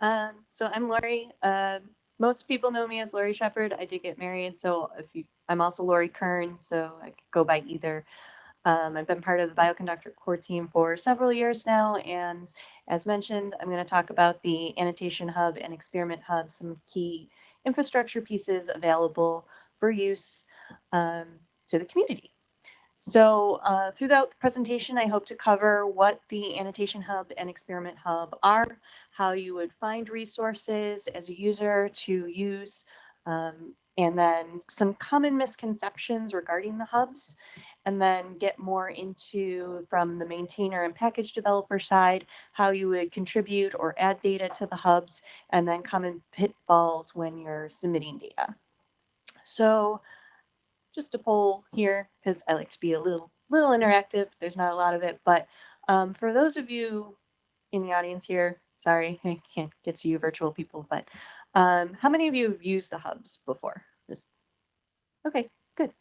Um, so I'm Lori. Uh, most people know me as Lori Shepherd. I did get married, so if you, I'm also Lori Kern, so I could go by either. Um, I've been part of the Bioconductor core team for several years now, and as mentioned, I'm going to talk about the Annotation Hub and Experiment Hub, some key infrastructure pieces available for use um, to the community. So uh, throughout the presentation, I hope to cover what the Annotation Hub and Experiment Hub are, how you would find resources as a user to use, um, and then some common misconceptions regarding the hubs, and then get more into from the maintainer and package developer side, how you would contribute or add data to the hubs, and then common pitfalls when you're submitting data. So just a poll here because I like to be a little little interactive. There's not a lot of it, but um, for those of you in the audience here, sorry, I can't get to you virtual people, but um, how many of you have used the hubs before? Just okay, good.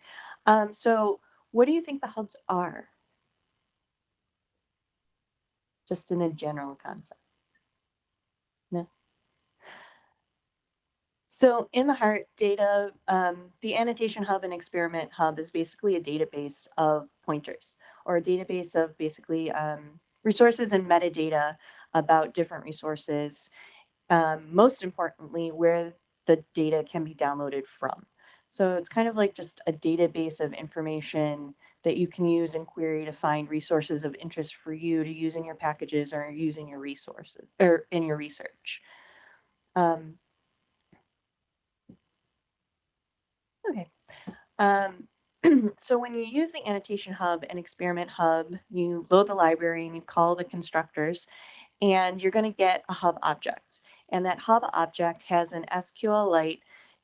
Um, so what do you think the hubs are? Just in a general concept. No. So in the heart data, um, the annotation hub and experiment hub is basically a database of pointers or a database of basically um, resources and metadata about different resources. Um, most importantly, where the data can be downloaded from. So it's kind of like just a database of information that you can use and query to find resources of interest for you to use in your packages or using your resources or in your research. Um, Okay. Um, so when you use the annotation hub and experiment hub, you load the library and you call the constructors and you're going to get a hub object. And that hub object has an SQLite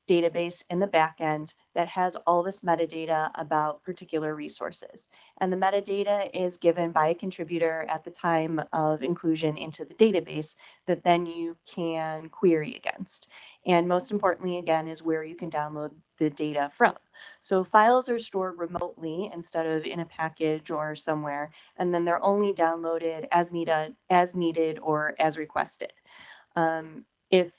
database in the backend that has all this metadata about particular resources. And the metadata is given by a contributor at the time of inclusion into the database that then you can query against. And most importantly, again, is where you can download the data from. So files are stored remotely instead of in a package or somewhere, and then they're only downloaded as needed, as needed or as requested. Um, if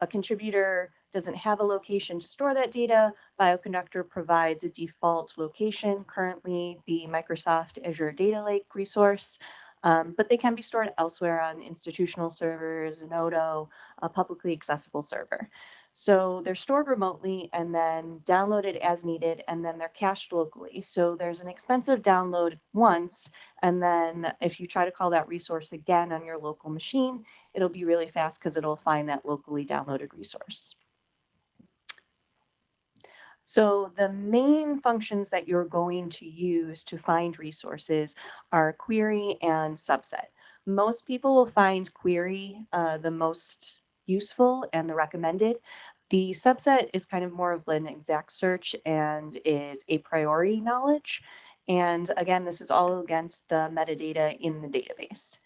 a contributor doesn't have a location to store that data, Bioconductor provides a default location, currently the Microsoft Azure Data Lake resource, um, but they can be stored elsewhere on institutional servers, Zenodo, a publicly accessible server. So they're stored remotely and then downloaded as needed, and then they're cached locally. So there's an expensive download once, and then if you try to call that resource again on your local machine, it'll be really fast because it'll find that locally downloaded resource. So the main functions that you're going to use to find resources are query and subset. Most people will find query uh, the most useful and the recommended. The subset is kind of more of an exact search and is a priori knowledge. And again, this is all against the metadata in the database.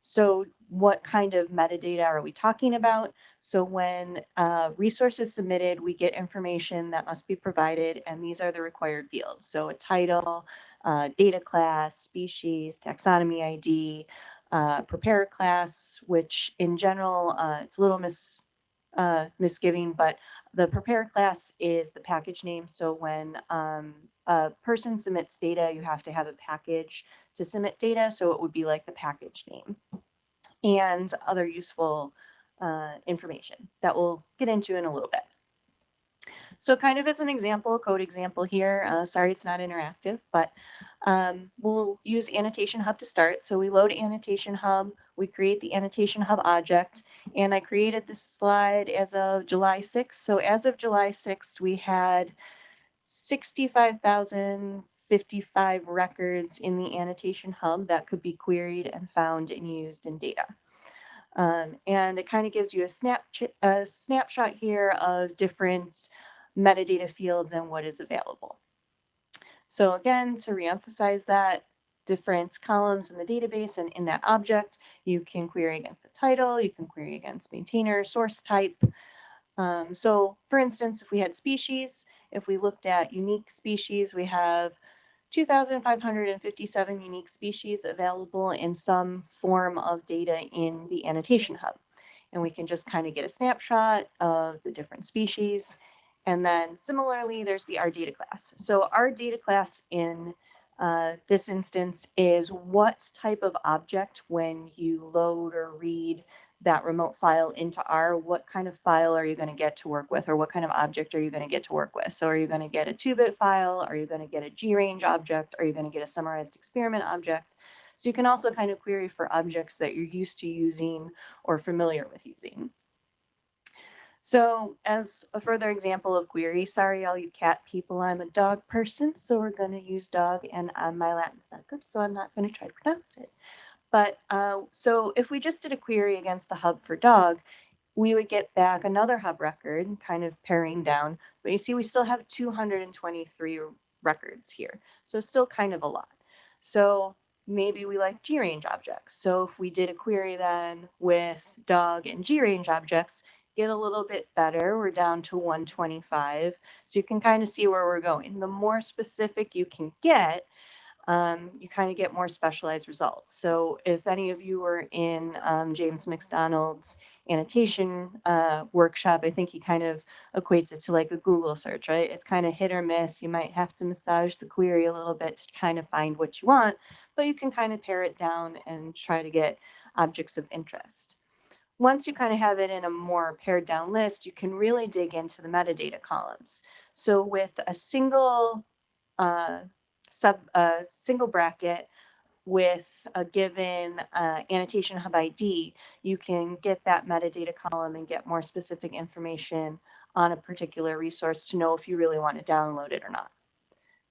So what kind of metadata are we talking about? So when uh, resource is submitted, we get information that must be provided, and these are the required fields. So a title, uh, data class, species, taxonomy ID, uh, prepare class, which in general, uh, it's a little mis, uh, misgiving, but the prepare class is the package name. So when um, a person submits data, you have to have a package to submit data. So it would be like the package name and other useful uh, information that we'll get into in a little bit. So kind of as an example, code example here, uh, sorry it's not interactive, but um, we'll use Annotation Hub to start. So we load Annotation Hub, we create the Annotation Hub object, and I created this slide as of July 6th. So as of July 6th, we had 65,055 records in the Annotation Hub that could be queried and found and used in data. Um, and it kind of gives you a, snap a snapshot here of different metadata fields and what is available. So again, to reemphasize that, different columns in the database and in that object, you can query against the title, you can query against maintainer, source type. Um, so for instance, if we had species, if we looked at unique species, we have 2,557 unique species available in some form of data in the annotation hub. and we can just kind of get a snapshot of the different species. And then similarly, there's the R data class. So our data class in uh, this instance is what type of object when you load or read that remote file into R, what kind of file are you going to get to work with or what kind of object are you going to get to work with? So are you going to get a 2-bit file? Are you going to get a G-range object? Are you going to get a summarized experiment object? So you can also kind of query for objects that you're used to using or familiar with using. So as a further example of query, sorry all you cat people, I'm a dog person, so we're going to use dog and uh, my Latin's not good, so I'm not going to try to pronounce it. But uh, so if we just did a query against the hub for dog, we would get back another hub record, kind of paring down. But you see, we still have 223 records here. So still kind of a lot. So maybe we like GRange objects. So if we did a query then with dog and GRange objects, get a little bit better. We're down to 125. So you can kind of see where we're going. The more specific you can get, um, you kind of get more specialized results. So if any of you were in um, James MacDonald's annotation uh, workshop, I think he kind of equates it to like a Google search, right? It's kind of hit or miss. You might have to massage the query a little bit to kind of find what you want, but you can kind of pare it down and try to get objects of interest. Once you kind of have it in a more pared down list, you can really dig into the metadata columns. So with a single uh, sub a single bracket with a given uh, annotation hub ID, you can get that metadata column and get more specific information on a particular resource to know if you really want to download it or not.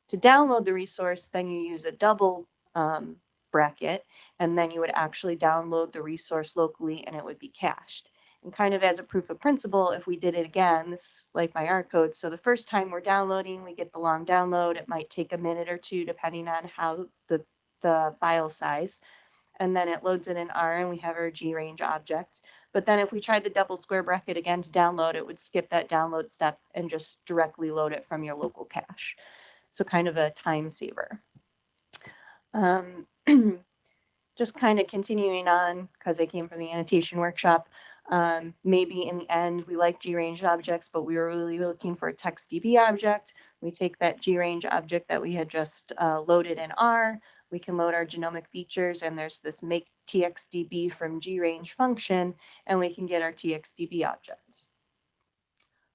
To download the resource, then you use a double um, bracket, and then you would actually download the resource locally and it would be cached. And kind of as a proof of principle, if we did it again, this is like my R code. So the first time we're downloading, we get the long download. It might take a minute or two, depending on how the, the file size. And then it loads it in R and we have our G range object. But then if we tried the double square bracket again to download, it would skip that download step and just directly load it from your local cache. So kind of a time saver. Um, just kind of continuing on because I came from the annotation workshop. Um, maybe in the end, we like GRange objects, but we were really looking for a TXDB object. We take that GRange object that we had just uh, loaded in R. We can load our genomic features, and there's this make TXDB from GRange function, and we can get our TXDB object.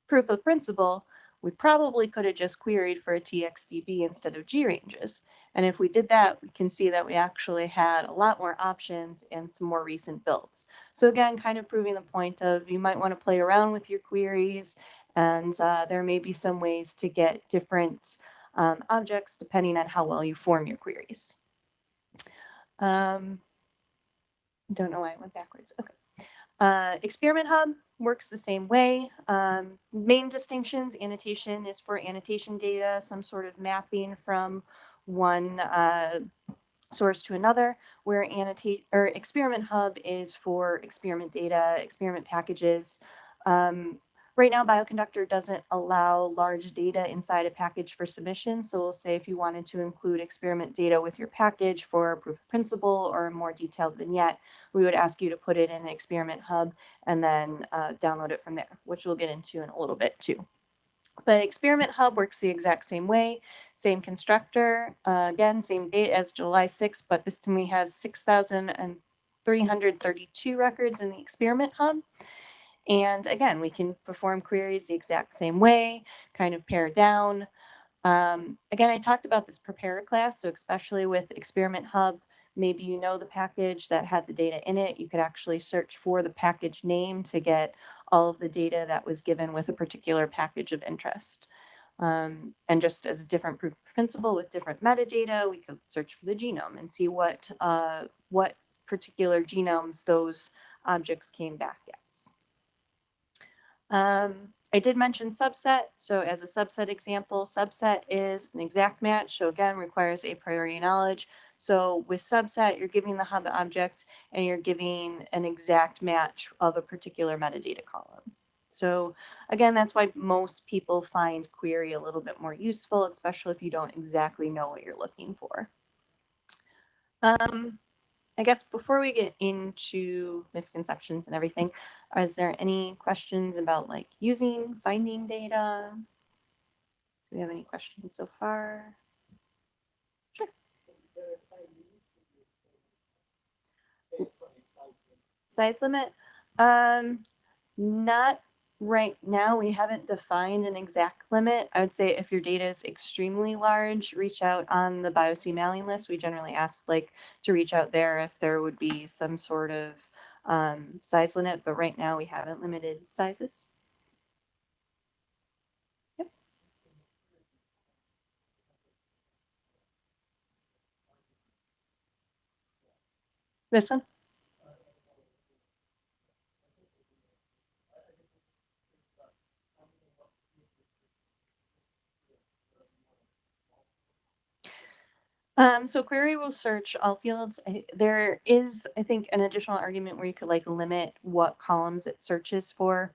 Proof of principle, we probably could have just queried for a TXDB instead of GRanges. And if we did that, we can see that we actually had a lot more options and some more recent builds. So again, kind of proving the point of you might want to play around with your queries and uh, there may be some ways to get different um, objects depending on how well you form your queries. Um, don't know why I went backwards. Okay. Uh, Experiment Hub works the same way. Um, main distinctions, annotation is for annotation data, some sort of mapping from one uh, source to another, where annotate or Experiment Hub is for experiment data, experiment packages. Um, Right now, Bioconductor doesn't allow large data inside a package for submission. So we'll say if you wanted to include experiment data with your package for proof of principle or a more detailed vignette, we would ask you to put it in an experiment hub and then uh, download it from there, which we'll get into in a little bit too. But Experiment Hub works the exact same way, same constructor, uh, again, same date as July 6th, but this time we have 6,332 records in the Experiment Hub. And again, we can perform queries the exact same way, kind of pare down. Um, again, I talked about this prepare class, so especially with Experiment Hub, maybe you know the package that had the data in it. You could actually search for the package name to get all of the data that was given with a particular package of interest. Um, and just as a different proof of principle with different metadata, we could search for the genome and see what, uh, what particular genomes those objects came back at. Um, I did mention subset. So as a subset example, subset is an exact match. So again, requires a priori knowledge. So with subset, you're giving the hub object and you're giving an exact match of a particular metadata column. So again, that's why most people find query a little bit more useful, especially if you don't exactly know what you're looking for. Um, I guess before we get into misconceptions and everything, is there any questions about like using, finding data? Do we have any questions so far? Sure. Size limit? Um, not right now. We haven't defined an exact limit. I would say if your data is extremely large, reach out on the BioC mailing list. We generally ask like to reach out there if there would be some sort of um, size limit, but right now we haven't limited sizes. Yep. This one? Um, so query will search all fields. I, there is, I think, an additional argument where you could like limit what columns it searches for.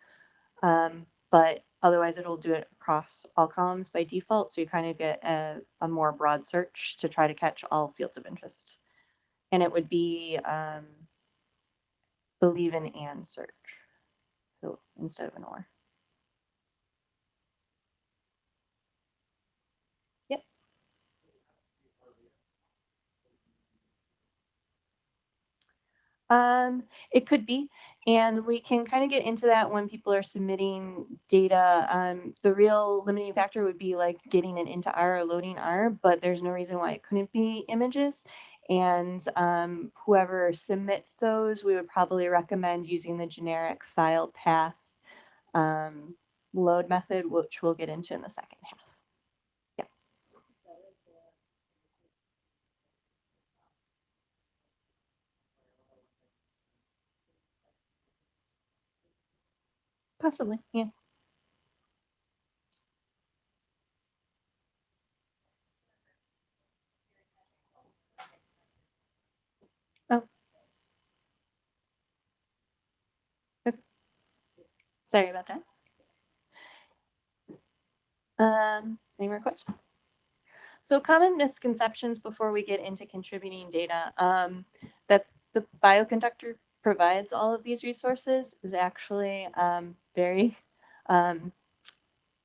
Um, but otherwise it'll do it across all columns by default. So you kind of get a, a more broad search to try to catch all fields of interest. And it would be um, Boolean and search. So instead of an or. Um, it could be, and we can kind of get into that when people are submitting data. Um, the real limiting factor would be like getting it into R or loading R, but there's no reason why it couldn't be images. And um, whoever submits those, we would probably recommend using the generic file path um, load method, which we'll get into in the second half. Possibly, yeah. Oh. Sorry about that. Um, any more questions? So common misconceptions before we get into contributing data, um, that the bioconductor provides all of these resources is actually um, very um,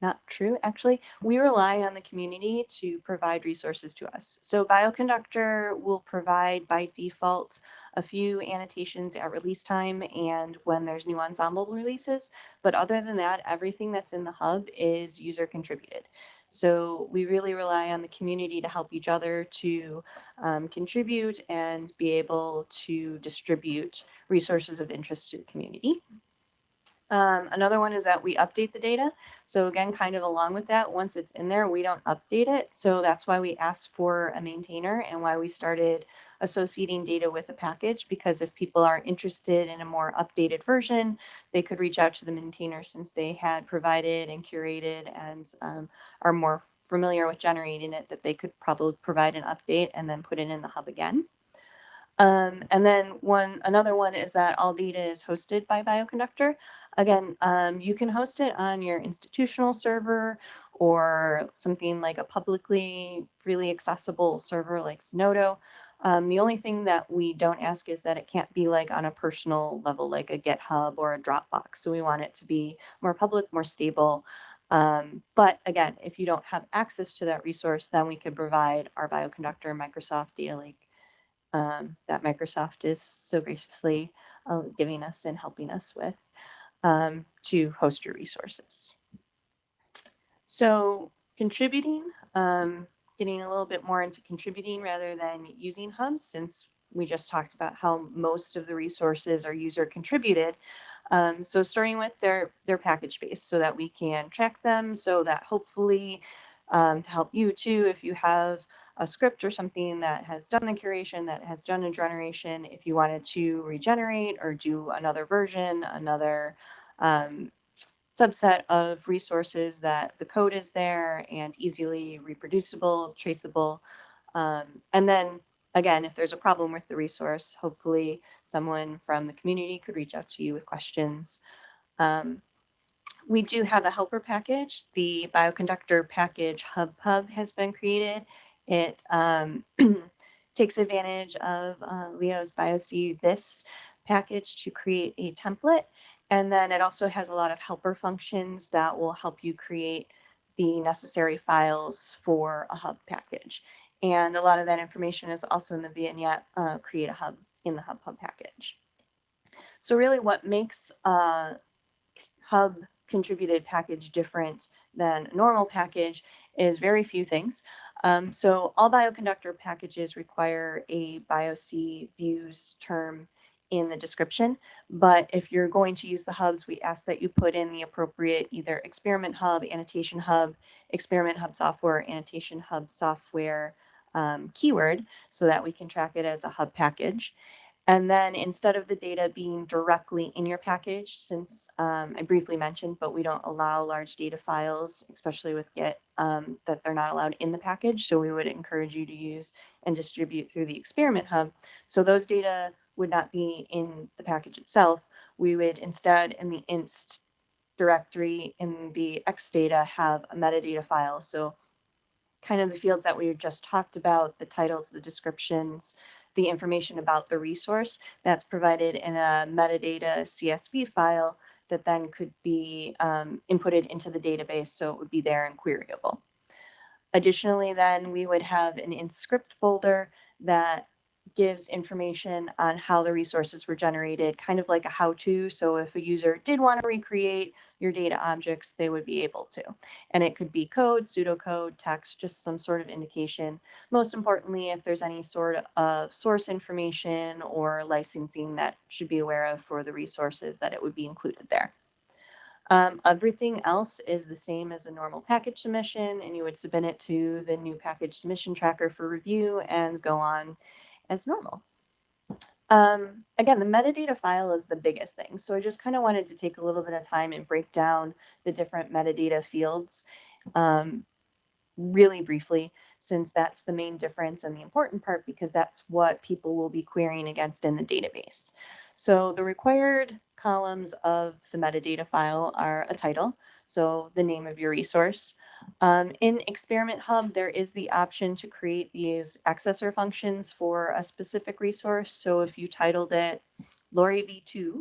not true. Actually, we rely on the community to provide resources to us. So Bioconductor will provide by default a few annotations at release time and when there's new Ensembl releases. But other than that, everything that's in the hub is user contributed. So we really rely on the community to help each other to um, contribute and be able to distribute resources of interest to the community. Um, another one is that we update the data. So again, kind of along with that, once it's in there, we don't update it. So that's why we asked for a maintainer and why we started associating data with a package, because if people are interested in a more updated version, they could reach out to the maintainer since they had provided and curated and um, are more familiar with generating it, that they could probably provide an update and then put it in the hub again. Um, and then one another one is that all data is hosted by Bioconductor. Again, um, you can host it on your institutional server or something like a publicly freely accessible server like Zenodo. Um, the only thing that we don't ask is that it can't be like on a personal level, like a GitHub or a Dropbox. So we want it to be more public, more stable. Um, but again, if you don't have access to that resource, then we can provide our Bioconductor Microsoft Data Lake um, that Microsoft is so graciously uh, giving us and helping us with um, to host your resources. So contributing, um, getting a little bit more into contributing rather than using hubs since we just talked about how most of the resources are user contributed. Um, so starting with their, their package base so that we can track them so that hopefully um, to help you too, if you have a script or something that has done the curation, that has done a generation, if you wanted to regenerate or do another version, another um, subset of resources that the code is there and easily reproducible, traceable. Um, and then again, if there's a problem with the resource, hopefully someone from the community could reach out to you with questions. Um, we do have a helper package. The bioconductor package HubPub has been created. It um, takes advantage of uh, Leo's biocthis package to create a template. And then it also has a lot of helper functions that will help you create the necessary files for a hub package. And a lot of that information is also in the vignette uh, create a hub in the HubPub package. So really what makes a hub contributed package different than a normal package is very few things. Um, so all bioconductor packages require a BioC views term in the description. But if you're going to use the hubs, we ask that you put in the appropriate either experiment hub, annotation hub, experiment hub software, annotation hub software um, keyword so that we can track it as a hub package. And then instead of the data being directly in your package, since um, I briefly mentioned, but we don't allow large data files, especially with Git, um, that they're not allowed in the package. So we would encourage you to use and distribute through the experiment hub. So those data would not be in the package itself. We would instead in the inst directory in the extdata have a metadata file. So kind of the fields that we just talked about, the titles, the descriptions, the information about the resource that's provided in a metadata CSV file that then could be um, inputted into the database so it would be there and queryable. Additionally, then we would have an in script folder that gives information on how the resources were generated, kind of like a how-to. So if a user did want to recreate your data objects, they would be able to. And it could be code, pseudocode, text, just some sort of indication. Most importantly, if there's any sort of source information or licensing that should be aware of for the resources that it would be included there. Um, everything else is the same as a normal package submission, and you would submit it to the new package submission tracker for review and go on as normal. Um, again, the metadata file is the biggest thing. So I just kind of wanted to take a little bit of time and break down the different metadata fields um, really briefly, since that's the main difference and the important part, because that's what people will be querying against in the database. So the required columns of the metadata file are a title, so the name of your resource. Um, in Experiment Hub, there is the option to create these accessor functions for a specific resource. So if you titled it Lori V2,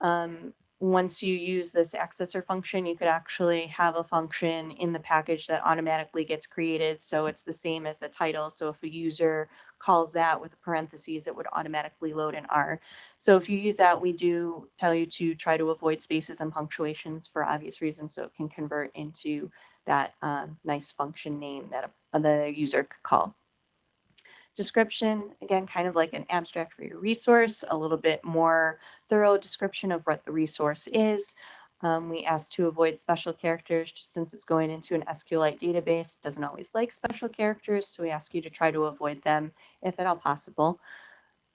um, once you use this accessor function, you could actually have a function in the package that automatically gets created. So it's the same as the title. So if a user calls that with parentheses, it would automatically load an R. So if you use that, we do tell you to try to avoid spaces and punctuations for obvious reasons so it can convert into that um, nice function name that a, the user could call. Description, again, kind of like an abstract for your resource, a little bit more thorough description of what the resource is. Um, we ask to avoid special characters just since it's going into an SQLite database. It doesn't always like special characters, so we ask you to try to avoid them if at all possible.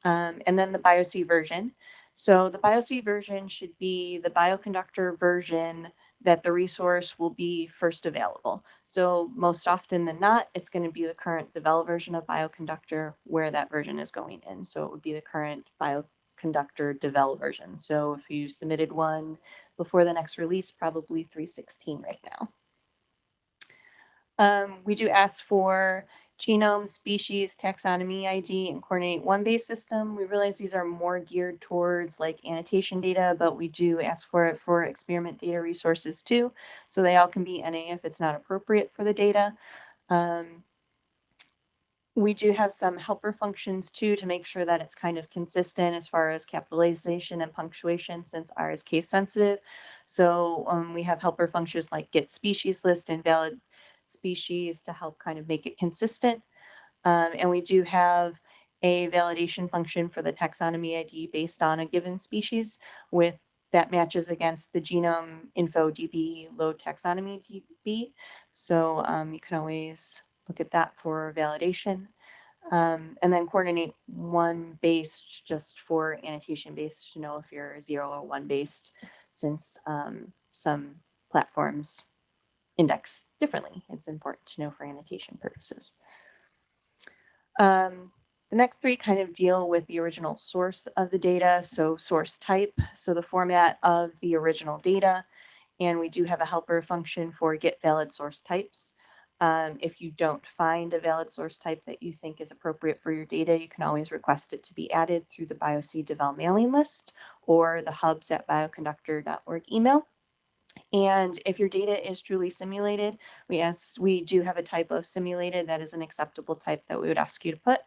Um, and then the BioC version. So the BioC version should be the bioconductor version that the resource will be first available. So most often than not, it's going to be the current developed version of Bioconductor where that version is going in. So it would be the current Bioconductor developed version. So if you submitted one before the next release, probably 316 right now. Um, we do ask for genome, species, taxonomy ID, and coordinate one base system. We realize these are more geared towards like annotation data, but we do ask for it for experiment data resources too. So they all can be NA if it's not appropriate for the data. Um, we do have some helper functions too to make sure that it's kind of consistent as far as capitalization and punctuation since R is case sensitive. So um, we have helper functions like get species list and valid species to help kind of make it consistent. Um, and we do have a validation function for the taxonomy ID based on a given species with that matches against the genome info DB low taxonomy DB. So um, you can always look at that for validation. Um, and then coordinate one based just for annotation based to know if you're zero or one based since um, some platforms index differently. It's important to know for annotation purposes. Um, the next three kind of deal with the original source of the data, so source type, so the format of the original data, and we do have a helper function for get valid source types. Um, if you don't find a valid source type that you think is appropriate for your data, you can always request it to be added through the BioC Devel mailing list or the hubs at bioconductor.org email. And if your data is truly simulated, we ask, we do have a type of simulated that is an acceptable type that we would ask you to put.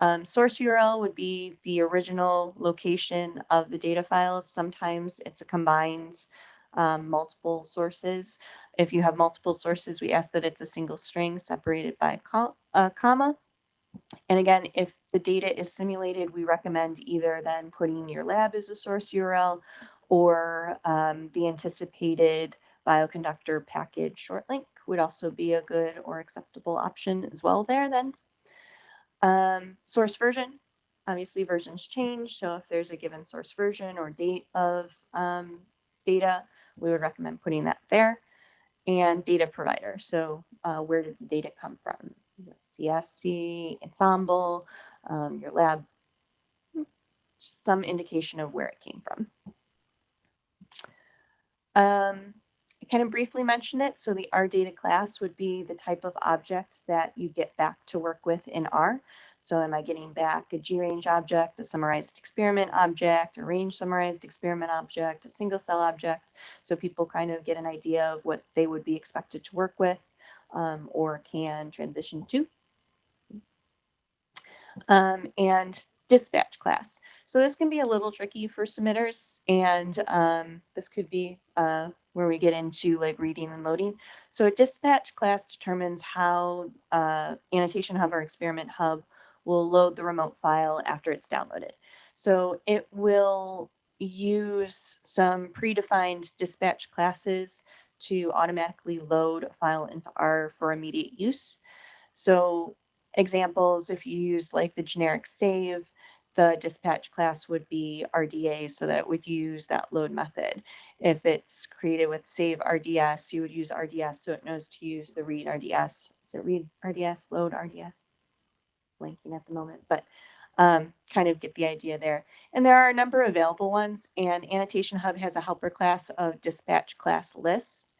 Um, source URL would be the original location of the data files. Sometimes it's a combined um, multiple sources. If you have multiple sources, we ask that it's a single string separated by a, a comma. And again, if the data is simulated, we recommend either then putting your lab as a source URL or um, the anticipated bioconductor package short link would also be a good or acceptable option as well there then. Um, source version, obviously versions change. So if there's a given source version or date of um, data, we would recommend putting that there. And data provider. So uh, where did the data come from? UCSC, Ensembl, um, your lab, some indication of where it came from. Um, I kind of briefly mentioned it. So the R data class would be the type of object that you get back to work with in R. So am I getting back a G-range object, a summarized experiment object, a range summarized experiment object, a single cell object? So people kind of get an idea of what they would be expected to work with um, or can transition to. Um, and dispatch class. So this can be a little tricky for submitters and um, this could be uh, where we get into like reading and loading. So a dispatch class determines how uh, Annotation Hub or Experiment Hub will load the remote file after it's downloaded. So it will use some predefined dispatch classes to automatically load a file into R for immediate use. So examples, if you use like the generic save, the dispatch class would be RDA, so that would use that load method. If it's created with save RDS, you would use RDS, so it knows to use the read RDS. Is it read RDS, load RDS? Blanking at the moment, but um, kind of get the idea there. And there are a number of available ones, and Annotation Hub has a helper class of dispatch class list.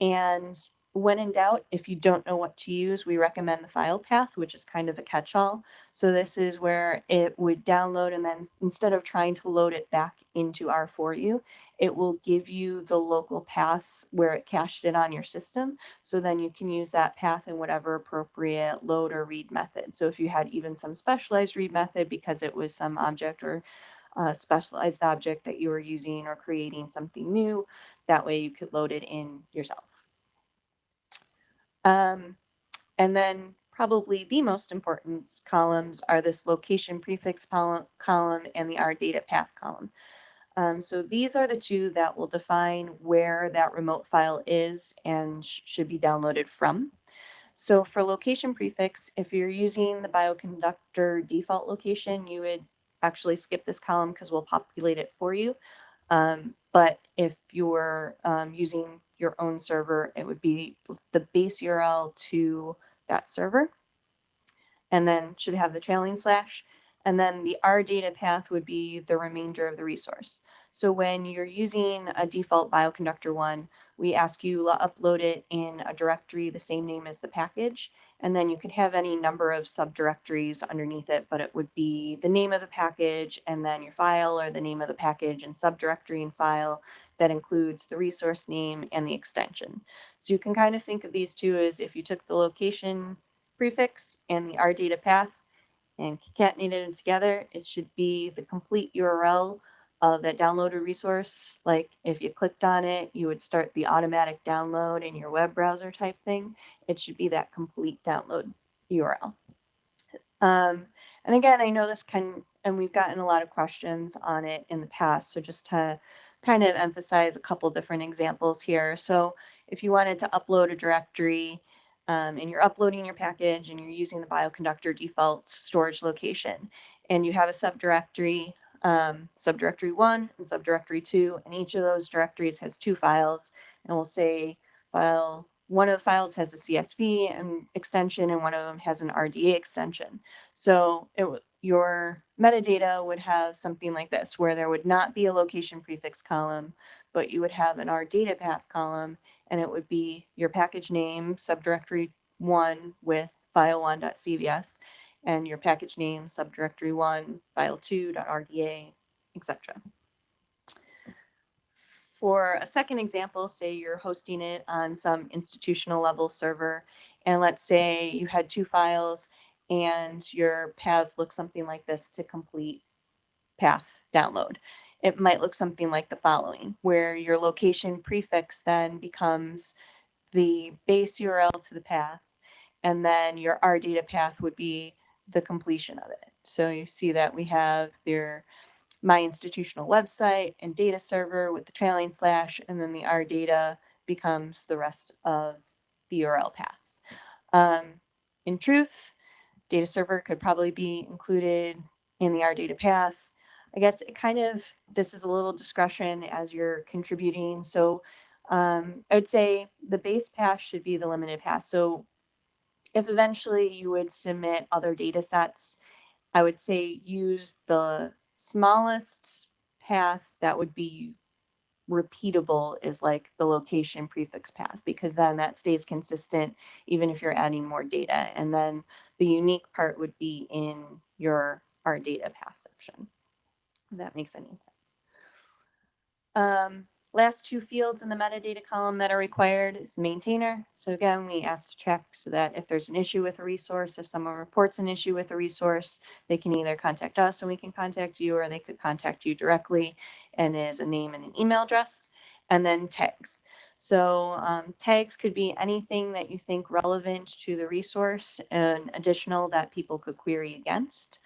And when in doubt, if you don't know what to use, we recommend the file path, which is kind of a catch-all. So this is where it would download and then instead of trying to load it back into R for you, it will give you the local path where it cached it on your system. So then you can use that path in whatever appropriate load or read method. So if you had even some specialized read method because it was some object or uh, specialized object that you were using or creating something new, that way you could load it in yourself. Um, and then probably the most important columns are this location prefix column and the R data path column. Um, so these are the two that will define where that remote file is and sh should be downloaded from. So for location prefix, if you're using the bioconductor default location, you would actually skip this column because we'll populate it for you. Um, but if you're um, using your own server, it would be the base URL to that server. And then should have the trailing slash. And then the R data path would be the remainder of the resource. So when you're using a default bioconductor one, we ask you to upload it in a directory the same name as the package. And then you could have any number of subdirectories underneath it, but it would be the name of the package and then your file or the name of the package and subdirectory and file that includes the resource name and the extension. So you can kind of think of these two as if you took the location prefix and the R data path and concatenated them together, it should be the complete URL of that downloaded resource. Like if you clicked on it, you would start the automatic download in your web browser type thing. It should be that complete download URL. Um, and again, I know this can, and we've gotten a lot of questions on it in the past. So just to kind of emphasize a couple different examples here. So if you wanted to upload a directory um, and you're uploading your package and you're using the bioconductor default storage location and you have a subdirectory um, subdirectory one and subdirectory two, and each of those directories has two files. And we'll say file one of the files has a CSV and extension, and one of them has an RDA extension. So it your metadata would have something like this, where there would not be a location prefix column, but you would have an R data path column, and it would be your package name, subdirectory one with file1.cvs, and your package name, subdirectory one, file2.rda, etc. For a second example, say you're hosting it on some institutional level server, and let's say you had two files and your paths look something like this to complete path download. It might look something like the following, where your location prefix then becomes the base URL to the path, and then your R data path would be the completion of it. So you see that we have your my institutional website and data server with the trailing slash, and then the R data becomes the rest of the URL path. Um, in truth, data server could probably be included in the R data path. I guess it kind of, this is a little discretion as you're contributing. So um, I would say the base path should be the limited path. So if eventually you would submit other data sets, I would say use the smallest path that would be repeatable is like the location prefix path because then that stays consistent even if you're adding more data. And then the unique part would be in your R data path section. If that makes any sense. Um, Last two fields in the metadata column that are required is maintainer. So again, we ask to check so that if there's an issue with a resource, if someone reports an issue with a resource, they can either contact us and we can contact you, or they could contact you directly and is a name and an email address. And then tags. So um, tags could be anything that you think relevant to the resource and additional that people could query against.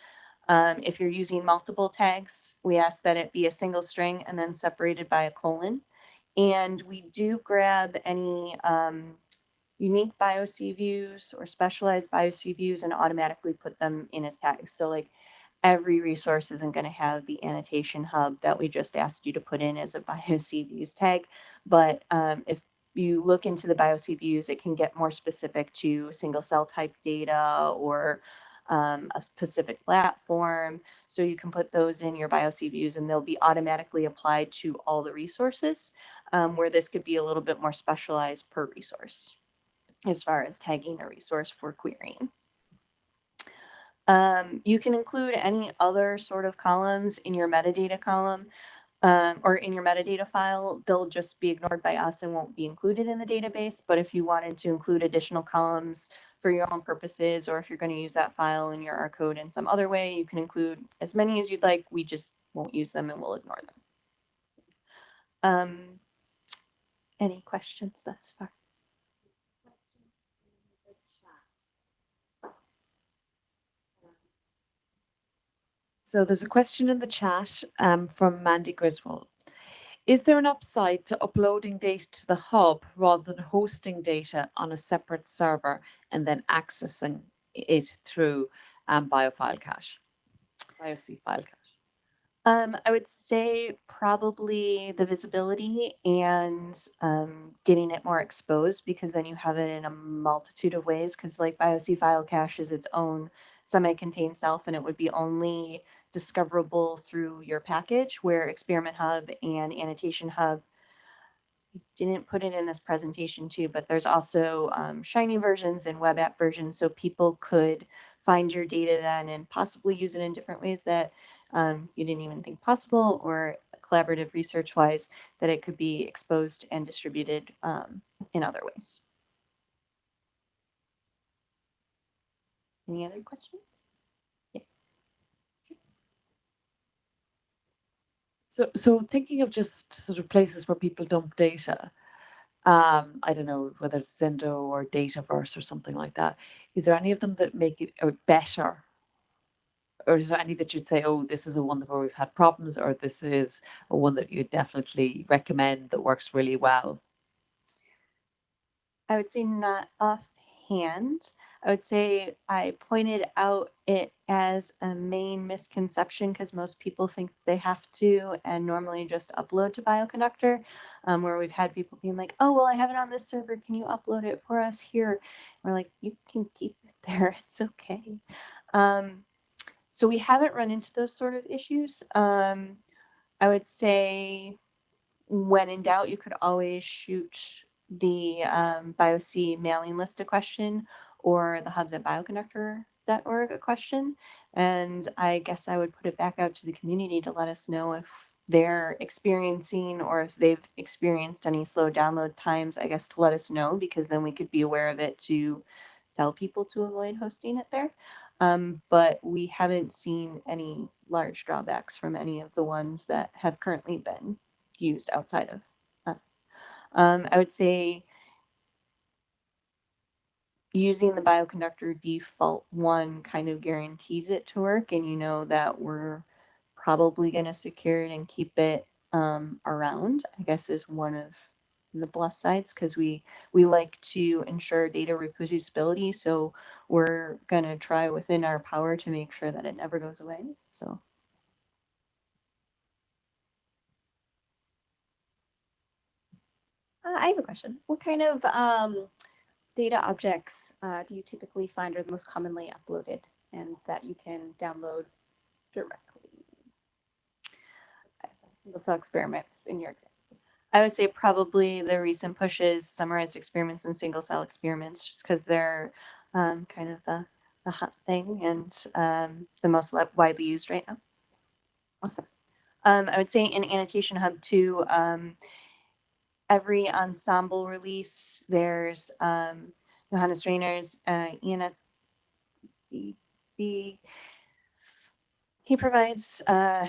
Um, if you're using multiple tags, we ask that it be a single string and then separated by a colon. And we do grab any um, unique BIOC views or specialized BIOC views and automatically put them in as tags. So like every resource isn't going to have the annotation hub that we just asked you to put in as a BIOC views tag. But um, if you look into the BIOC views, it can get more specific to single cell type data or um, a specific platform. So you can put those in your BIOC views and they'll be automatically applied to all the resources, um, where this could be a little bit more specialized per resource as far as tagging a resource for querying. Um, you can include any other sort of columns in your metadata column um, or in your metadata file. They'll just be ignored by us and won't be included in the database. But if you wanted to include additional columns for your own purposes, or if you're going to use that file in your R code in some other way, you can include as many as you'd like. We just won't use them and we'll ignore them. Um, any questions thus far? So there's a question in the chat um, from Mandy Griswold. Is there an upside to uploading data to the hub rather than hosting data on a separate server and then accessing it through um, BioFile cache, BioC file cache? Um, I would say probably the visibility and um, getting it more exposed because then you have it in a multitude of ways because like BioC file cache is its own semi-contained self and it would be only discoverable through your package where Experiment Hub and Annotation Hub didn't put it in this presentation too, but there's also um, Shiny versions and web app versions so people could find your data then and possibly use it in different ways that um, you didn't even think possible or collaborative research wise that it could be exposed and distributed um, in other ways. Any other questions? So, so thinking of just sort of places where people dump data, um, I don't know whether it's Zenodo or Dataverse or something like that. Is there any of them that make it or better? Or is there any that you'd say, oh, this is a one where we've had problems, or this is a one that you'd definitely recommend that works really well? I would say not offhand. I would say I pointed out it as a main misconception because most people think they have to and normally just upload to Bioconductor, um, where we've had people being like, oh, well, I have it on this server. Can you upload it for us here? we're like, you can keep it there. It's okay. Um, so we haven't run into those sort of issues. Um, I would say when in doubt, you could always shoot the um, BioC mailing list a question or the hubs at bioconductor.org a question. And I guess I would put it back out to the community to let us know if they're experiencing or if they've experienced any slow download times, I guess to let us know because then we could be aware of it to tell people to avoid hosting it there. Um, but we haven't seen any large drawbacks from any of the ones that have currently been used outside of us. Um, I would say using the bioconductor default one kind of guarantees it to work and you know that we're probably going to secure it and keep it um, around, I guess is one of the plus sides because we we like to ensure data reproducibility. So we're going to try within our power to make sure that it never goes away. So Uh, I have a question. What kind of um, data objects uh, do you typically find are the most commonly uploaded and that you can download directly? Single cell experiments in your examples. I would say probably the recent pushes, summarized experiments and single cell experiments, just because they're um, kind of the, the hot thing and um, the most widely used right now. Awesome. Um, I would say in Annotation Hub too, um, every Ensembl release, there's um, Johannes Rainer's uh, ENSDB. He provides uh,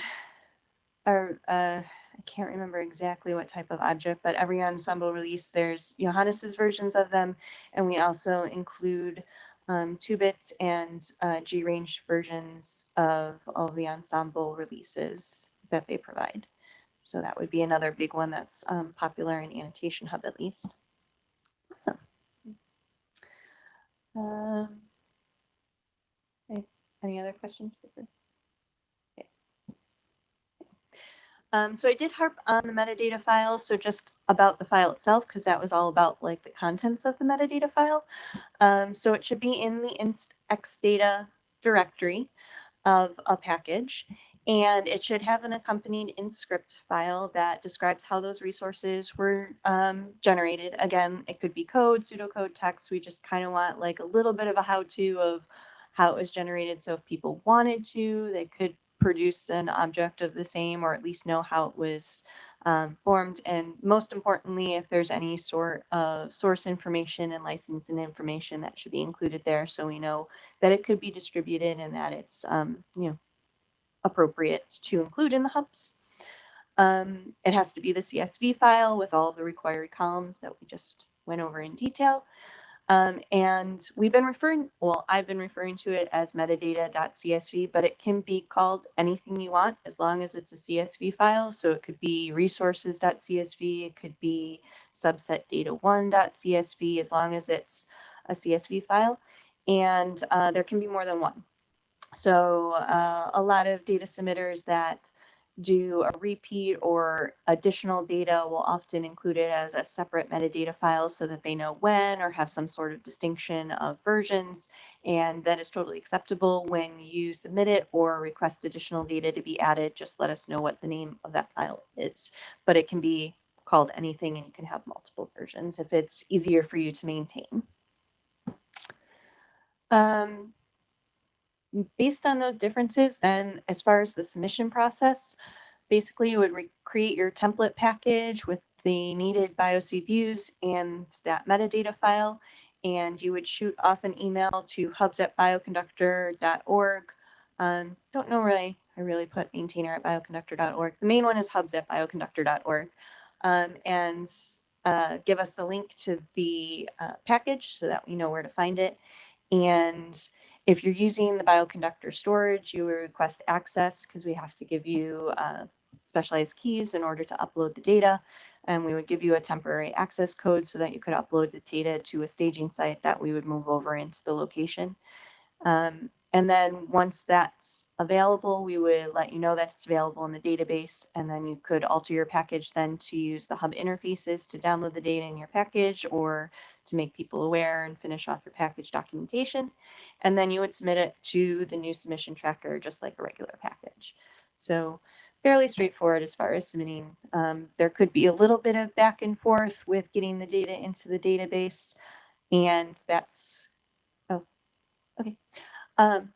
I can't remember exactly what type of object, but every Ensembl release, there's Johannes's versions of them, and we also include um, two bits and uh, G range versions of all the Ensembl releases that they provide. So that would be another big one that's um, popular in Annotation Hub at least. Awesome. Um, okay, Any other questions? Okay. Um, so I did harp on the metadata file, so just about the file itself, because that was all about like the contents of the metadata file. Um, so it should be in the inst extdata directory of a package. And it should have an accompanied InScript file that describes how those resources were um, generated. Again, it could be code, pseudocode, text. We just kind of want like a little bit of a how-to of how it was generated. So if people wanted to, they could produce an object of the same or at least know how it was um, formed. And most importantly, if there's any sort of source information and licensing information that should be included there so we know that it could be distributed and that it's, um, you know, appropriate to include in the hubs. Um, it has to be the CSV file with all the required columns that we just went over in detail. Um, and we've been referring, well, I've been referring to it as metadata.csv, but it can be called anything you want as long as it's a CSV file. So it could be resources.csv, it could be subset data1.csv, as long as it's a CSV file. And uh, there can be more than one. So uh, a lot of data submitters that do a repeat or additional data will often include it as a separate metadata file so that they know when or have some sort of distinction of versions. And that is totally acceptable when you submit it or request additional data to be added. Just let us know what the name of that file is. But it can be called anything and you can have multiple versions if it's easier for you to maintain. Um, based on those differences, and as far as the submission process, basically you would re- create your template package with the needed biocViews and that metadata file, and you would shoot off an email to hubs at bioconductor.org. Um, don't know really, I really put maintainer at bioconductor.org. The main one is hubs at bioconductor.org. Um, and uh, give us the link to the uh, package so that we know where to find it. And if you're using the bioconductor storage, you request access because we have to give you uh, specialized keys in order to upload the data. And we would give you a temporary access code so that you could upload the data to a staging site that we would move over into the location. Um, And then once that's available, we would let you know that's available in the database. And then you could alter your package then to use the hub interfaces to download the data in your package or to make people aware and finish off your package documentation. And then you would submit it to the new submission tracker, just like a regular package. So fairly straightforward as far as submitting. Um, there could be a little bit of back and forth with getting the data into the database. And that's, oh, okay. Um,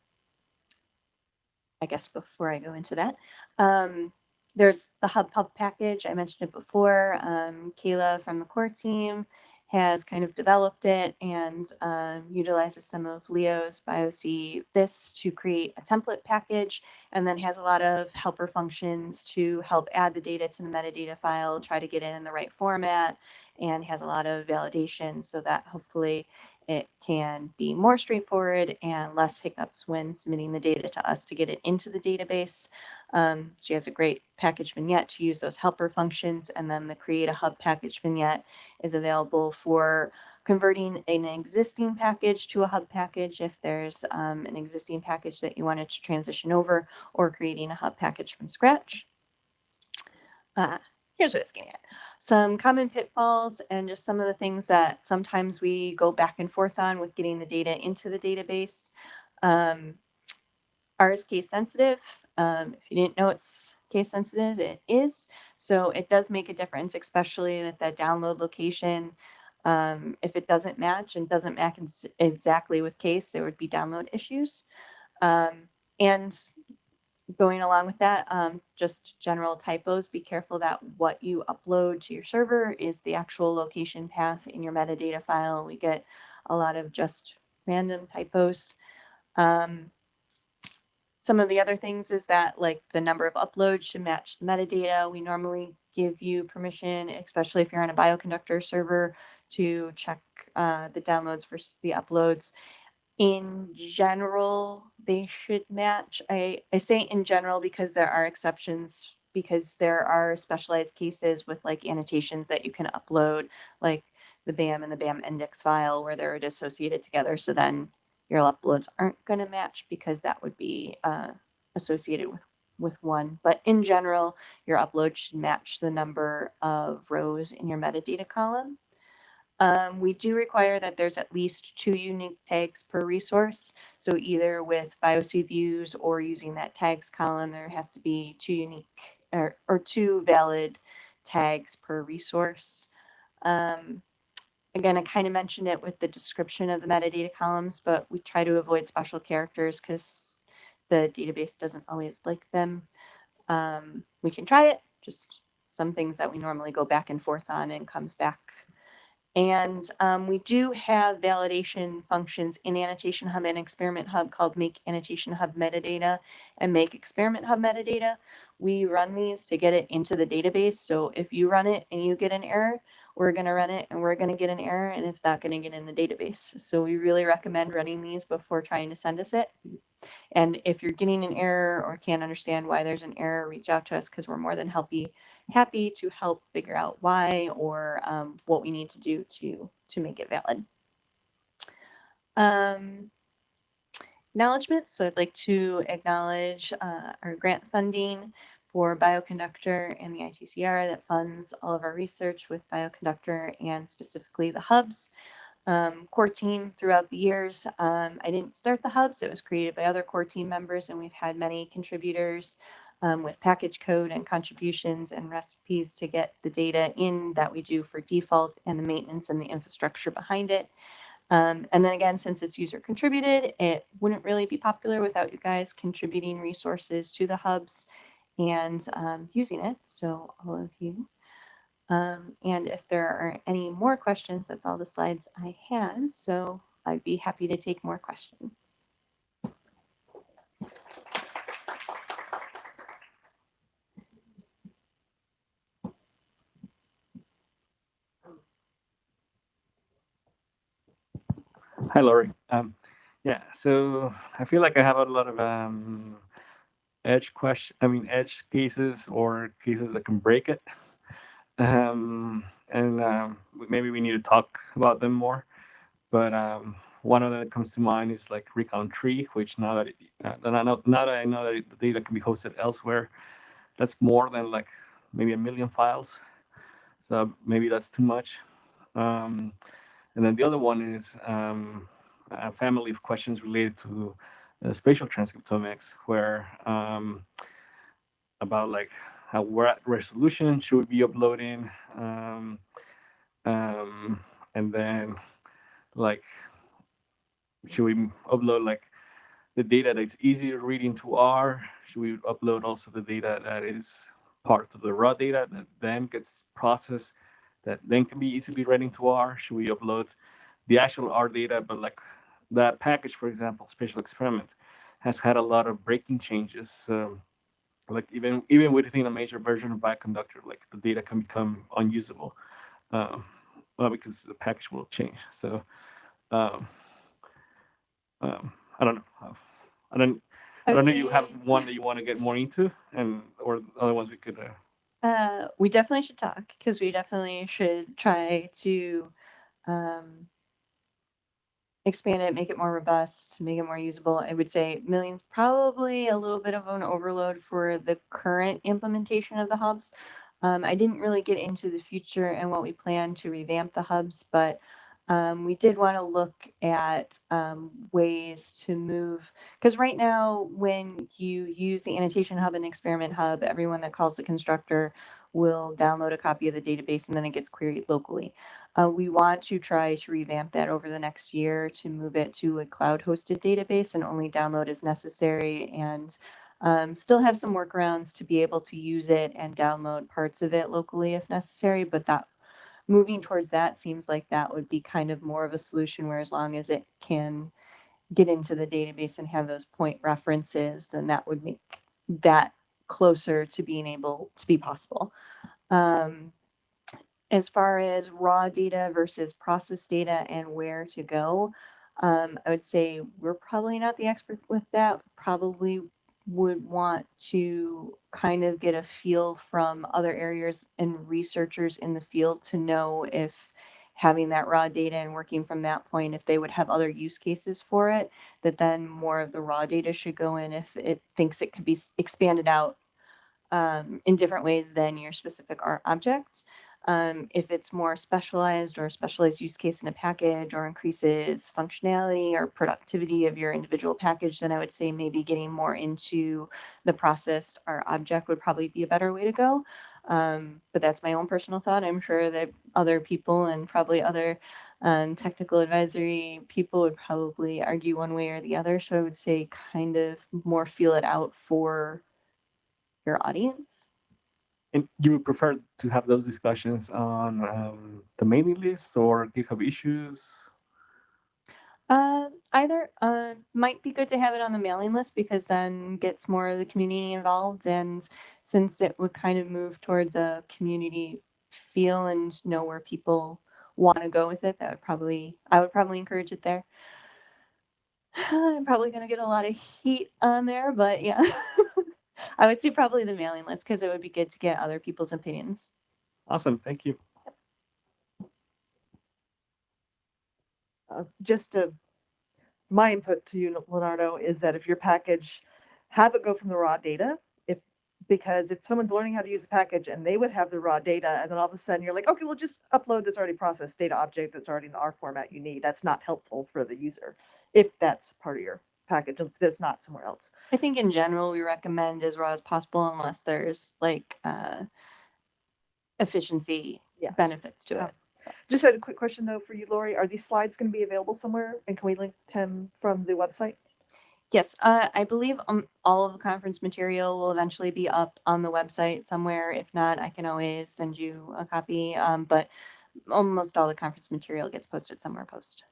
I guess before I go into that, um, there's the HubPub package. I mentioned it before. Um, Kayla from the core team has kind of developed it and um, utilizes some of Leo's BioC this to create a template package and then has a lot of helper functions to help add the data to the metadata file, try to get it in the right format, and has a lot of validation so that hopefully it can be more straightforward and less hiccups when submitting the data to us to get it into the database. Um, she has a great package vignette to use those helper functions, and then the Create a Hub package vignette is available for converting an existing package to a hub package if there's um, an existing package that you wanted to transition over, or creating a hub package from scratch. Uh, here's what it's getting at. Some common pitfalls and just some of the things that sometimes we go back and forth on with getting the data into the database. Um, is case sensitive. Um, if you didn't know it's case sensitive, it is. So it does make a difference, especially at that download location. Um, if it doesn't match and doesn't match ex- exactly with case, there would be download issues. Um, and going along with that, um, just general typos, be careful that what you upload to your server is the actual location path in your metadata file. We get a lot of just random typos. Um, some of the other things is that like the number of uploads should match the metadata. We normally give you permission, especially if you're on a bioconductor server, to check uh, the downloads versus the uploads in general, they should match. I, I say in general because there are exceptions, because there are specialized cases with like annotations that you can upload, like the BAM and the BAM index file where they're associated together. So then your uploads aren't going to match because that would be uh, associated with, with one. But in general, your upload should match the number of rows in your metadata column. Um, we do require that there's at least two unique tags per resource. So either with biocViews or using that tags column, there has to be two unique or, or two valid tags per resource. Um, again, I kind of mentioned it with the description of the metadata columns, but we try to avoid special characters because the database doesn't always like them. Um, we can try it, just some things that we normally go back and forth on and comes back and um, we do have validation functions in Annotation Hub and Experiment Hub called makeAnnotationHubMetadata and makeExperimentHubMetadata. We run these to get it into the database. So if you run it and you get an error, we're going to run it and we're going to get an error and it's not going to get in the database. So we really recommend running these before trying to send us it. And if you're getting an error or can't understand why there's an error, reach out to us because we're more than happy happy to help figure out why or um, what we need to do to to make it valid. Um, acknowledgements. So I'd like to acknowledge uh, our grant funding for Bioconductor and the ITCR that funds all of our research with Bioconductor and specifically the hubs. Um, core team throughout the years. Um, I didn't start the hubs, it was created by other core team members, and we've had many contributors um, with package code and contributions and recipes to get the data in that we do for default and the maintenance and the infrastructure behind it. Um, and then again, since it's user contributed, it wouldn't really be popular without you guys contributing resources to the hubs and um, using it. So all of you. Um, and if there are any more questions, that's all the slides I had. So I'd be happy to take more questions. Hi, Lori. Um, yeah, so I feel like I have a lot of um, edge question. I mean, edge cases or cases that can break it, um, and um, maybe we need to talk about them more. But um, one of them that comes to mind is like recount3, which now that it, uh, that I know, now that I know that the data can be hosted elsewhere, that's more than like maybe a million files. So maybe that's too much. Um, and then the other one is um, a family of questions related to uh, spatial transcriptomics, where um, about like how what resolution should we be uploading, um, um, and then like should we upload like the data that's easy to read into R? Should we upload also the data that is part of the raw data that then gets processed that then can be easily read into R? Should we upload the actual R data, but like that package, for example, spatial experiment, has had a lot of breaking changes. Um, like even even within a major version of Bioconductor, like the data can become unusable, um, well, because the package will change. So um, um, I don't know. I don't. I don't know. You have one that you want to get more into, and or other ones we could. Uh, Uh, we definitely should talk because we definitely should try to um, expand it, make it more robust, make it more usable. I would say millions probably a little bit of an overload for the current implementation of the hubs. Um, I didn't really get into the future and what we plan to revamp the hubs, but um, we did want to look at um, ways to move because right now when you use the annotation hub and experiment hub, everyone that calls the constructor will download a copy of the database and then it gets queried locally. Uh, we want to try to revamp that over the next year to move it to a cloud hosted database and only download as necessary and um, still have some workarounds to be able to use it and download parts of it locally if necessary. But that moving towards that seems like that would be kind of more of a solution where as long as it can get into the database and have those point references, then that would make that closer to being able to be possible. Um, as far as raw data versus process data and where to go, um, I would say we're probably not the expert with that. Probably would want to kind of get a feel from other areas and researchers in the field to know if having that raw data and working from that point, if they would have other use cases for it, that then more of the raw data should go in if it thinks it could be expanded out um, in different ways than your specific R objects. Um, if it's more specialized or specialized use case in a package or increases functionality or productivity of your individual package, then I would say maybe getting more into the processed R object would probably be a better way to go. Um, but that's my own personal thought. I'm sure that other people and probably other um, technical advisory people would probably argue one way or the other. So I would say kind of more feel it out for your audience. And you would prefer to have those discussions on um, the mailing list or GitHub issues? Uh, either uh, might be good to have it on the mailing list because then gets more of the community involved, and since it would kind of move towards a community feel and know where people want to go with it, that would probably I would probably encourage it there. I'm probably gonna get a lot of heat on there, but yeah, I would say probably the mailing list because it would be good to get other people's opinions. Awesome, thank you. uh, just to, my input to you, Leonardo, is that if your package, have it go from the raw data, if, because if someone's learning how to use a package and they would have the raw data, and then all of a sudden you're like, okay, well, just upload this already processed data object that's already in the R format you need, that's not helpful for the user, if that's part of your package, if there's not somewhere else. I think in general, we recommend as raw as possible unless there's like uh, efficiency Yeah. benefits to Yeah. it. Just had a quick question though for you, Lori, are these slides gonna be available somewhere, and can we link them from the website? Yes, uh, I believe um, all of the conference material will eventually be up on the website somewhere. If not, I can always send you a copy. Um, but almost all the conference material gets posted somewhere post.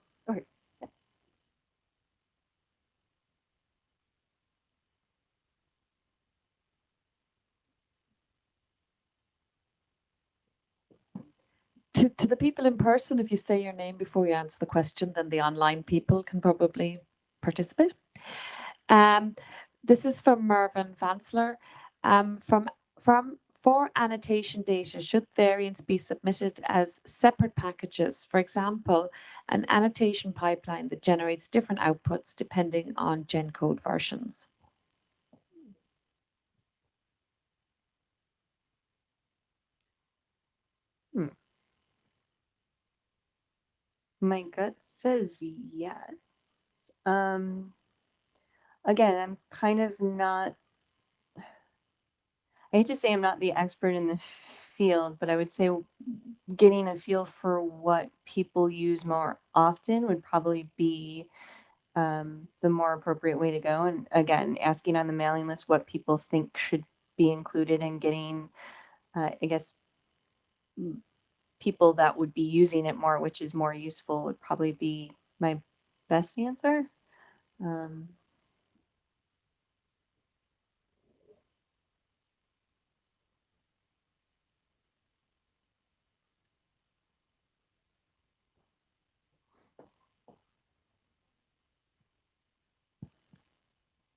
To, to the people in person, if you say your name before you answer the question, then the online people can probably participate. Um, this is from Mervyn Vansler. Um, from from For annotation data, should variants be submitted as separate packages? For example, an annotation pipeline that generates different outputs depending on GenCode versions. My gut says yes. Um, again, I'm kind of not. I hate to say I'm not the expert in the field, but I would say getting a feel for what people use more often would probably be um, the more appropriate way to go. And again, asking on the mailing list what people think should be included and getting, uh, I guess, people that would be using it more, which is more useful, would probably be my best answer. Um,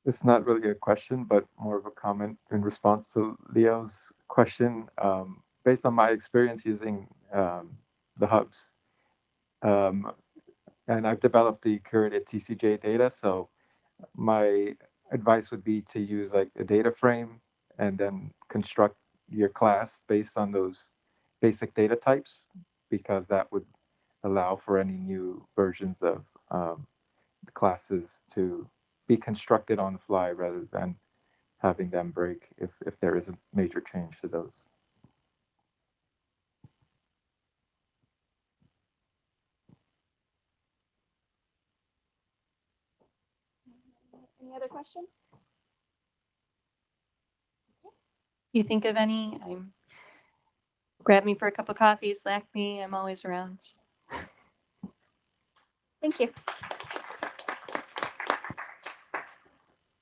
It's not really a question, but more of a comment in response to Leo's question. Um, based on my experience using um, the hubs, um, and I've developed the curatedTCGAData, so my advice would be to use like a data frame and then construct your class based on those basic data types, because that would allow for any new versions of um, the classes to be constructed on the fly rather than having them break if, if there is a major change to those. Any other questions? you think of any? I'm grab me for a cup of coffee, slack me. I'm always around. Thank you.